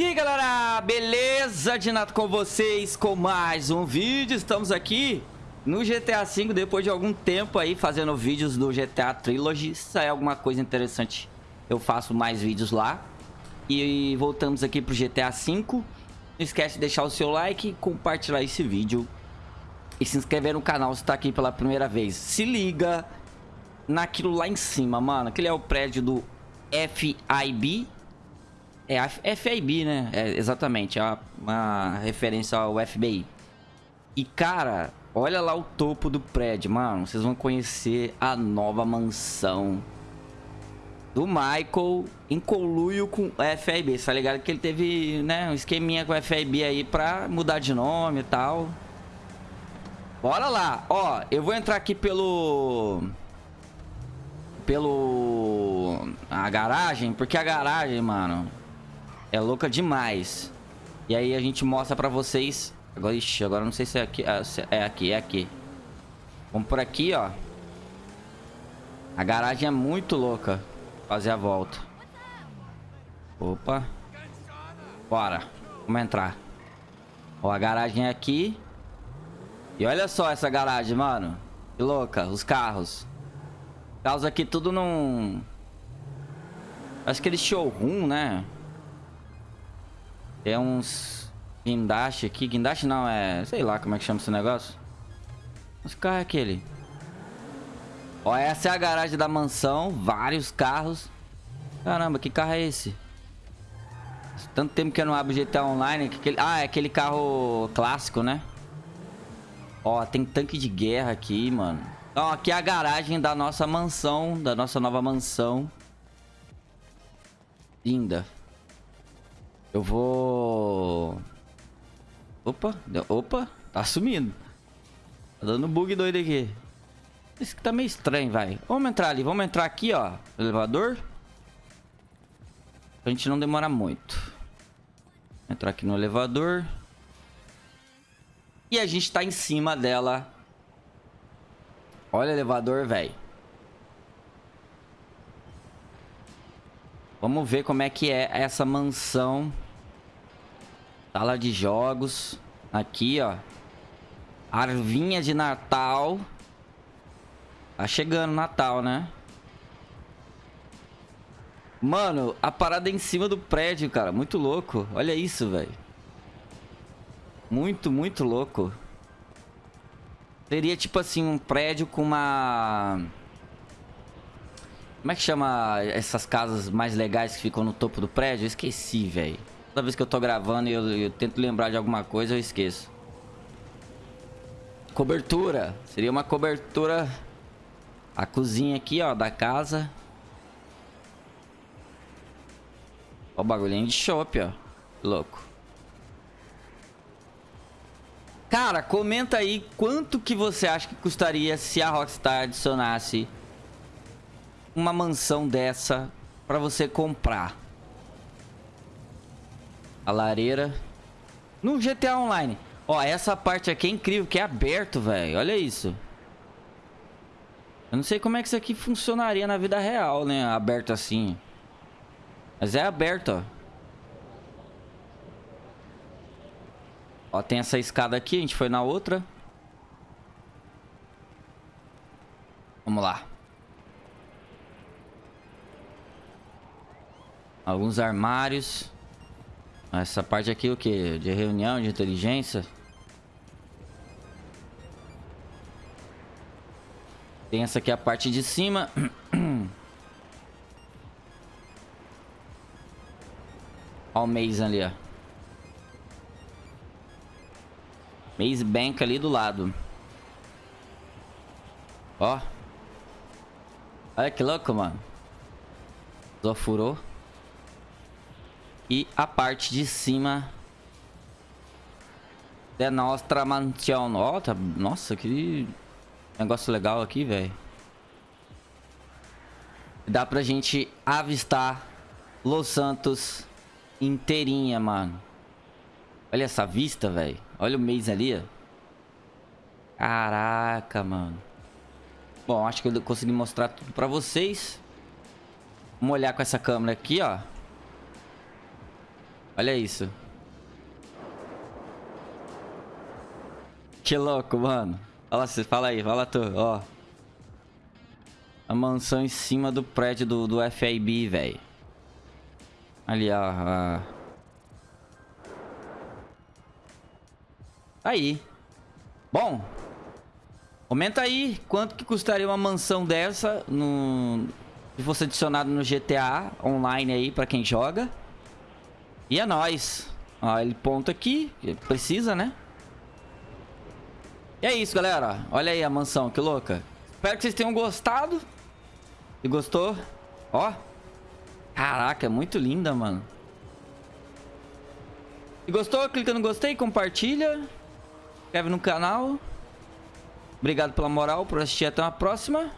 E aí galera, beleza? De nada com vocês com mais um vídeo. Estamos aqui no GTA V depois de algum tempo aí fazendo vídeos do GTA Trilogy. Se sair alguma coisa interessante, eu faço mais vídeos lá. E voltamos aqui pro GTA V. Não esquece de deixar o seu like, compartilhar esse vídeo e se inscrever no canal se tá aqui pela primeira vez. Se liga naquilo lá em cima, mano. Aquele é o prédio do FIB. É a FIB, né? É, exatamente, é uma, uma referência ao FBI. E, cara, olha lá o topo do prédio, mano. Vocês vão conhecer a nova mansão do Michael em conluio com o FIB. Você tá ligado que ele teve, né, um esqueminha com o FIB aí pra mudar de nome e tal. Bora lá. Ó, eu vou entrar aqui pelo... Pelo... A garagem, porque a garagem, mano, é louca demais. E aí a gente mostra pra vocês... Agora, ixi, agora não sei se é aqui. É aqui, é aqui. Vamos por aqui, ó. A garagem é muito louca. Fazer a volta. Opa. Bora. Vamos entrar. Ó, a garagem é aqui. E olha só essa garagem, mano. Que louca, os carros. Carros aqui tudo num... Acho que eles showroom, né? Tem uns... Guindaste aqui. Guindaste não, é... Sei lá como é que chama esse negócio. Os carros é aquele. Ó, essa é a garagem da mansão. Vários carros. Caramba, que carro é esse? Tanto tempo que eu não abro GTA Online. Que aquele... Ah, é aquele carro clássico, né? Ó, tem tanque de guerra aqui, mano. Então, aqui é a garagem da nossa mansão, da nossa nova mansão. Linda. Eu vou... Opa, opa, tá sumindo. Tá dando bug doido aqui. Isso que tá meio estranho, vai. Vamos entrar ali, vamos entrar aqui, ó. Elevador. Pra gente não demorar muito. Entrar aqui no elevador. E a gente tá em cima dela. Olha o elevador, velho. Vamos ver como é que é essa mansão. Sala de jogos. Aqui, ó. Arvinha de Natal. Tá chegando Natal, né? Mano, a parada é em cima do prédio, cara. Muito louco. Olha isso, velho. Muito, muito louco. Seria tipo assim, um prédio com uma... Como é que chama essas casas mais legais que ficam no topo do prédio? Eu esqueci, velho. Toda vez que eu tô gravando e eu, eu, tento lembrar de alguma coisa, eu esqueço. Cobertura. Seria uma cobertura... A cozinha aqui, ó, da casa. Ó o bagulhinho de chopp, ó. Louco. Cara, comenta aí quanto que você acha que custaria se a Rockstar adicionasse uma mansão dessa pra você comprar. A lareira. No GTA Online. Ó, essa parte aqui é incrível, que é aberto, velho. Olha isso. Eu não sei como é que isso aqui funcionaria na vida real, né? Aberto assim. Mas é aberto, ó. Ó, tem essa escada aqui, a gente foi na outra. Vamos lá. Alguns armários. Essa parte aqui o que? De reunião, de inteligência. Tem essa aqui a parte de cima. Olha o Maze ali, ó. Maze Bank ali do lado. Ó. Olha que louco, mano. Zofurou. E a parte de cima da nossa mansão. Ó, tá... Nossa, que negócio legal aqui, velho. Dá pra gente avistar Los Santos inteirinha, mano. Olha essa vista, velho. Olha o mês ali, ó. Caraca, mano. Bom, acho que eu consegui mostrar tudo pra vocês. Vamos olhar com essa câmera aqui, ó. Olha isso. Que louco, mano. Olha você, fala aí, fala tu, ó. A mansão em cima do prédio do, do FIB, velho. Ali, ó. Aí. Bom. Comenta aí quanto que custaria uma mansão dessa no... se fosse adicionado no GTA online aí pra quem joga. E é nóis. Ó, ele ponta aqui. Precisa, né? E é isso, galera. Olha aí a mansão, que louca. Espero que vocês tenham gostado. Se gostou, ó. Caraca, é muito linda, mano. Se gostou, clica no gostei, compartilha. Inscreve no canal. Obrigado pela moral, por assistir. Até uma próxima.